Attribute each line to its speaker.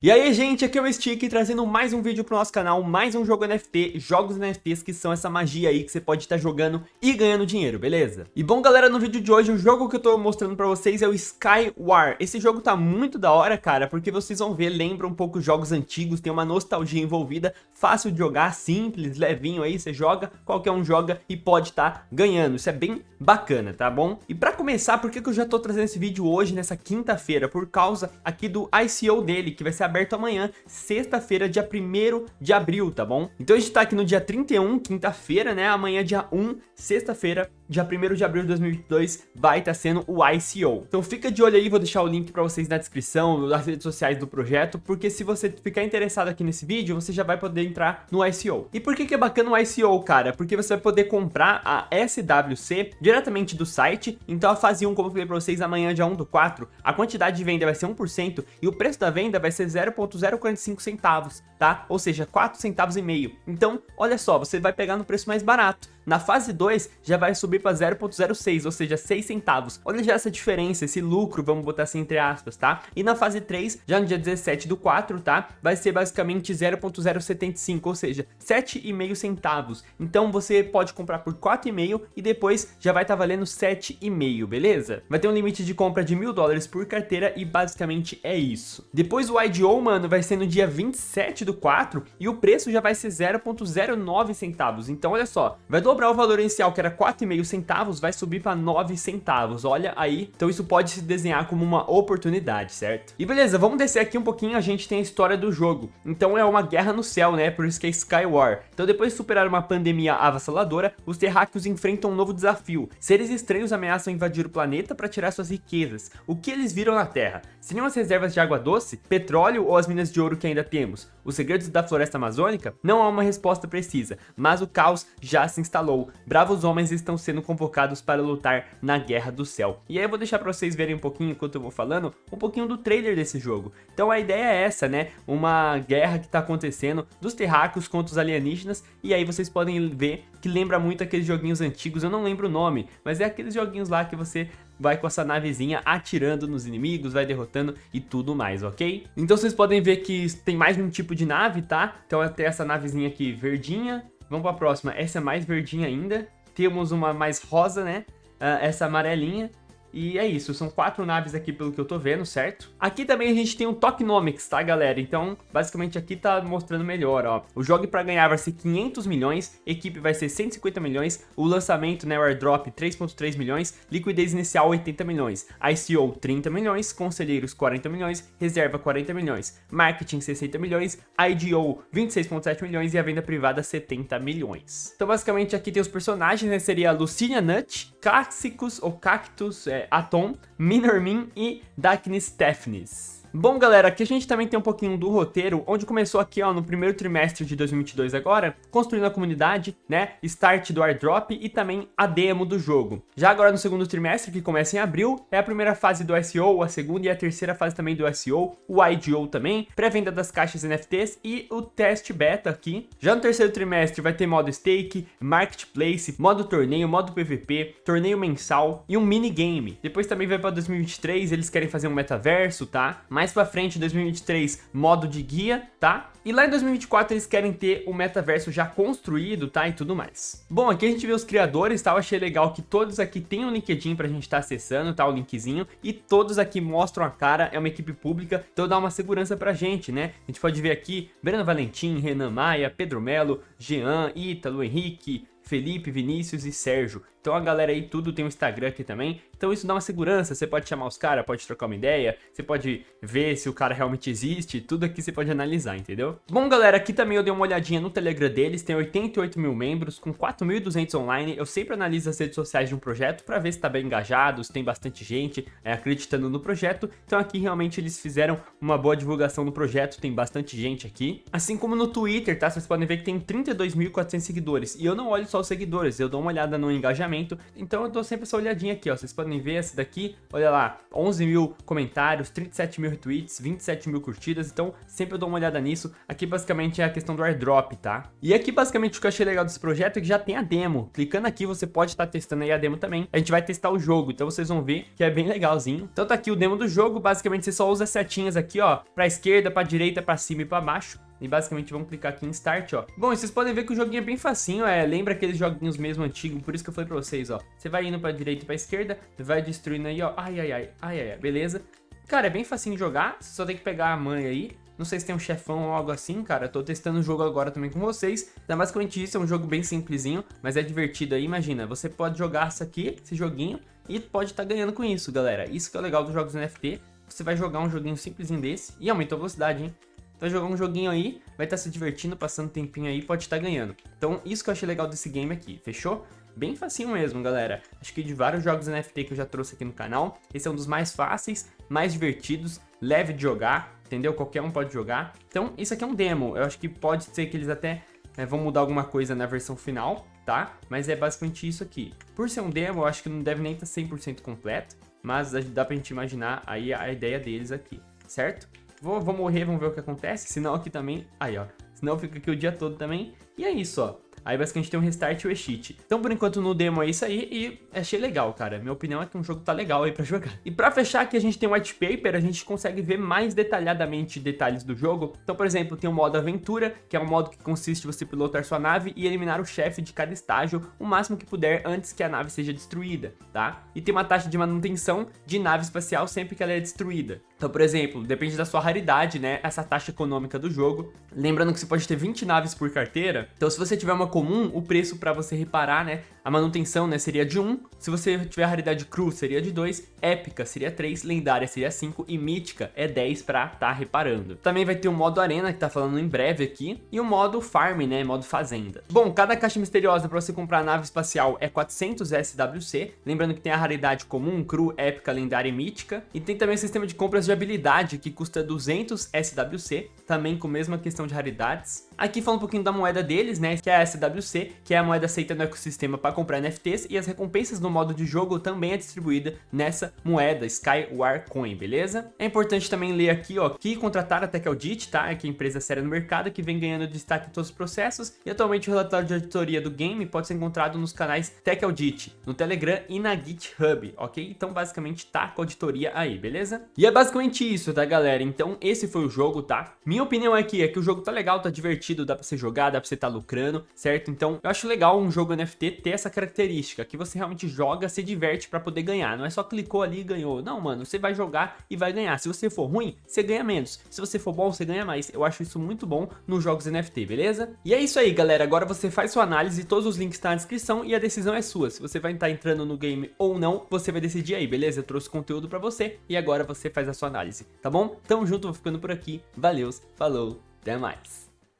Speaker 1: E aí gente, aqui é o Stick trazendo mais um vídeo pro nosso canal, mais um jogo NFT, jogos NFTs que são essa magia aí que você pode estar jogando e ganhando dinheiro, beleza? E bom galera, no vídeo de hoje o jogo que eu tô mostrando pra vocês é o Skywar. Esse jogo tá muito da hora, cara, porque vocês vão ver, lembra um pouco jogos antigos, tem uma nostalgia envolvida, fácil de jogar, simples, levinho aí, você joga, qualquer um joga e pode estar tá ganhando, isso é bem bacana, tá bom? E pra começar, por que, que eu já tô trazendo esse vídeo hoje, nessa quinta-feira? Por causa aqui do ICO dele, que vai ser aberto amanhã, sexta-feira, dia 1 de abril, tá bom? Então a gente tá aqui no dia 31, quinta-feira, né? Amanhã, dia 1, sexta-feira, dia 1 de abril de 2022, vai estar tá sendo o ICO. Então fica de olho aí, vou deixar o link pra vocês na descrição, das redes sociais do projeto, porque se você ficar interessado aqui nesse vídeo, você já vai poder entrar no ICO. E por que que é bacana o ICO, cara? Porque você vai poder comprar a SWC diretamente do site, então a fase 1, como eu falei pra vocês, amanhã, dia 1 do 4, a quantidade de venda vai ser 1% e o preço da venda vai ser 0.045 centavos, tá? Ou seja, 4 centavos e meio. Então, olha só, você vai pegar no preço mais barato. Na fase 2 já vai subir para 0.06, ou seja, 6 centavos. Olha já essa diferença, esse lucro, vamos botar assim entre aspas, tá? E na fase 3, já no dia 17 do 4, tá? Vai ser basicamente 0.075, ou seja, 7,5 centavos. Então você pode comprar por 4,5 e depois já vai estar tá valendo 7,5, beleza? Vai ter um limite de compra de mil dólares por carteira e basicamente é isso. Depois o IDO, mano, vai ser no dia 27 do 4 e o preço já vai ser 0.09 centavos. Então olha só, vai dobrar dobrar o valor inicial, que era 4,5 centavos, vai subir para 9 centavos. Olha aí. Então isso pode se desenhar como uma oportunidade, certo? E beleza, vamos descer aqui um pouquinho, a gente tem a história do jogo. Então é uma guerra no céu, né? Por isso que é Skywar. Então depois de superar uma pandemia avassaladora, os terráqueos enfrentam um novo desafio. Seres estranhos ameaçam invadir o planeta para tirar suas riquezas. O que eles viram na Terra? Seriam as reservas de água doce, petróleo ou as minas de ouro que ainda temos? Os segredos da floresta amazônica? Não há uma resposta precisa, mas o caos já se instalou falou, bravos homens estão sendo convocados para lutar na Guerra do Céu. E aí eu vou deixar para vocês verem um pouquinho, enquanto eu vou falando, um pouquinho do trailer desse jogo. Então a ideia é essa, né? Uma guerra que está acontecendo dos terráqueos contra os alienígenas, e aí vocês podem ver que lembra muito aqueles joguinhos antigos, eu não lembro o nome, mas é aqueles joguinhos lá que você vai com essa navezinha atirando nos inimigos, vai derrotando e tudo mais, ok? Então vocês podem ver que tem mais de um tipo de nave, tá? Então tem essa navezinha aqui verdinha, Vamos para a próxima. Essa é mais verdinha ainda. Temos uma mais rosa, né? Uh, essa amarelinha. E é isso, são quatro naves aqui pelo que eu tô vendo, certo? Aqui também a gente tem um Tokenomics, tá, galera? Então, basicamente aqui tá mostrando melhor, ó. O jogo para ganhar vai ser 500 milhões, equipe vai ser 150 milhões, o lançamento, né, o airdrop 3.3 milhões, liquidez inicial 80 milhões, ICO 30 milhões, conselheiros 40 milhões, reserva 40 milhões, marketing 60 milhões, IDO 26.7 milhões e a venda privada 70 milhões. Então, basicamente aqui tem os personagens, né, seria a Lucinia Nut, Clássicos ou Cactus, é, Atom, Minormin e Darkness Stephens. Bom, galera, aqui a gente também tem um pouquinho do roteiro, onde começou aqui, ó, no primeiro trimestre de 2022 agora, construindo a comunidade, né, start do airdrop e também a demo do jogo. Já agora no segundo trimestre, que começa em abril, é a primeira fase do SEO, a segunda e a terceira fase também do SEO, o IDO também, pré-venda das caixas NFTs e o teste beta aqui. Já no terceiro trimestre vai ter modo stake, marketplace, modo torneio, modo PVP, torneio mensal e um minigame. Depois também vai para 2023, eles querem fazer um metaverso, tá? Mais pra frente, 2023, modo de guia, tá? E lá em 2024 eles querem ter o metaverso já construído, tá? E tudo mais. Bom, aqui a gente vê os criadores, tá? Eu achei legal que todos aqui têm um LinkedIn pra gente estar tá acessando, tá? O linkzinho. E todos aqui mostram a cara, é uma equipe pública, então dá uma segurança pra gente, né? A gente pode ver aqui Breno Valentim, Renan Maia, Pedro Melo, Jean, Ítalo, Henrique, Felipe, Vinícius e Sérgio. Então a galera aí tudo tem um Instagram aqui também. Então isso dá uma segurança, você pode chamar os caras, pode trocar uma ideia, você pode ver se o cara realmente existe, tudo aqui você pode analisar, entendeu? Bom galera, aqui também eu dei uma olhadinha no Telegram deles, tem 88 mil membros, com 4.200 online, eu sempre analiso as redes sociais de um projeto para ver se tá bem engajado, se tem bastante gente é, acreditando no projeto, então aqui realmente eles fizeram uma boa divulgação do projeto, tem bastante gente aqui. Assim como no Twitter, tá? Vocês podem ver que tem 32.400 seguidores, e eu não olho só os seguidores, eu dou uma olhada no engajamento, engajamento. Então eu dou sempre essa olhadinha aqui, ó. Vocês podem ver essa daqui, olha lá, 11 mil comentários, 37 mil retweets, 27 mil curtidas. Então sempre eu dou uma olhada nisso. Aqui basicamente é a questão do airdrop, tá? E aqui basicamente o que eu achei legal desse projeto é que já tem a demo. Clicando aqui você pode estar tá testando aí a demo também. A gente vai testar o jogo, então vocês vão ver que é bem legalzinho. Então tá aqui o demo do jogo, basicamente você só usa as setinhas aqui, ó, pra esquerda, pra direita, pra cima e pra baixo. E basicamente vamos clicar aqui em Start, ó. Bom, vocês podem ver que o joguinho é bem facinho, é, lembra aqueles joguinhos mesmo antigos, por isso que eu falei pra vocês, ó. Você vai indo pra direita e pra esquerda, vai destruindo aí, ó. Ai, ai, ai, ai, ai, beleza. Cara, é bem facinho de jogar, você só tem que pegar a mãe aí. Não sei se tem um chefão ou algo assim, cara. Tô testando o jogo agora também com vocês. Então, basicamente isso, é um jogo bem simplesinho, mas é divertido aí. Imagina, você pode jogar isso aqui, esse joguinho, e pode estar tá ganhando com isso, galera. Isso que é o legal dos jogos NFT. Você vai jogar um joguinho simplesinho desse, e aumentou a velocidade, hein? Vai jogar um joguinho aí, vai estar tá se divertindo, passando tempinho aí, pode estar tá ganhando. Então, isso que eu achei legal desse game aqui, fechou? Bem facinho mesmo, galera. Acho que de vários jogos NFT que eu já trouxe aqui no canal, esse é um dos mais fáceis, mais divertidos, leve de jogar, entendeu? Qualquer um pode jogar. Então, isso aqui é um demo. Eu acho que pode ser que eles até é, vão mudar alguma coisa na versão final, tá? Mas é basicamente isso aqui. Por ser um demo, eu acho que não deve nem estar 100% completo, mas dá pra gente imaginar aí a ideia deles aqui, certo? Vou, vou morrer, vamos ver o que acontece. Senão aqui também... Aí, ó. Senão fica aqui o dia todo também. E é isso, ó. Aí basicamente tem um restart e o cheat. Então por enquanto no demo é isso aí e achei legal, cara. Minha opinião é que um jogo tá legal aí pra jogar. E pra fechar aqui a gente tem o white paper, a gente consegue ver mais detalhadamente detalhes do jogo. Então por exemplo, tem o modo aventura, que é um modo que consiste em você pilotar sua nave e eliminar o chefe de cada estágio o máximo que puder antes que a nave seja destruída, tá? E tem uma taxa de manutenção de nave espacial sempre que ela é destruída. Então, por exemplo, depende da sua raridade, né, essa taxa econômica do jogo. Lembrando que você pode ter 20 naves por carteira, então se você tiver uma comum, o preço para você reparar, né, a manutenção, né, seria de 1. Se você tiver a raridade cru, seria de 2. Épica seria 3, lendária seria 5 e mítica é 10 para tá reparando. Também vai ter o modo arena, que tá falando em breve aqui, e o modo farm, né, modo fazenda. Bom, cada caixa misteriosa para você comprar nave espacial é 400 SWC, lembrando que tem a raridade comum, cru, épica, lendária e mítica, e tem também o sistema de compras de habilidade, que custa 200 SWC, também com a mesma questão de raridades. Aqui fala um pouquinho da moeda deles, né, que é a SWC, que é a moeda aceita no ecossistema para comprar NFTs, e as recompensas no modo de jogo também é distribuída nessa moeda, Skywar Coin, beleza? É importante também ler aqui, ó, que contratar a Tech Audit, tá, é que é empresa séria no mercado, que vem ganhando destaque em todos os processos, e atualmente o relatório de auditoria do game pode ser encontrado nos canais Tech Audit, no Telegram e na GitHub, ok? Então basicamente tá com a auditoria aí, beleza? E é basicamente basicamente isso, tá, galera? Então, esse foi o jogo, tá? Minha opinião aqui é que o jogo tá legal, tá divertido, dá pra você jogar, dá pra você tá lucrando, certo? Então, eu acho legal um jogo NFT ter essa característica, que você realmente joga, se diverte pra poder ganhar. Não é só clicou ali e ganhou. Não, mano, você vai jogar e vai ganhar. Se você for ruim, você ganha menos. Se você for bom, você ganha mais. Eu acho isso muito bom nos jogos NFT, beleza? E é isso aí, galera. Agora você faz sua análise, todos os links estão tá na descrição e a decisão é sua. Se você vai estar entrando no game ou não, você vai decidir aí, beleza? Eu trouxe conteúdo pra você e agora você faz a sua análise, tá bom? Tamo junto, vou ficando por aqui. Valeu, falou, até mais.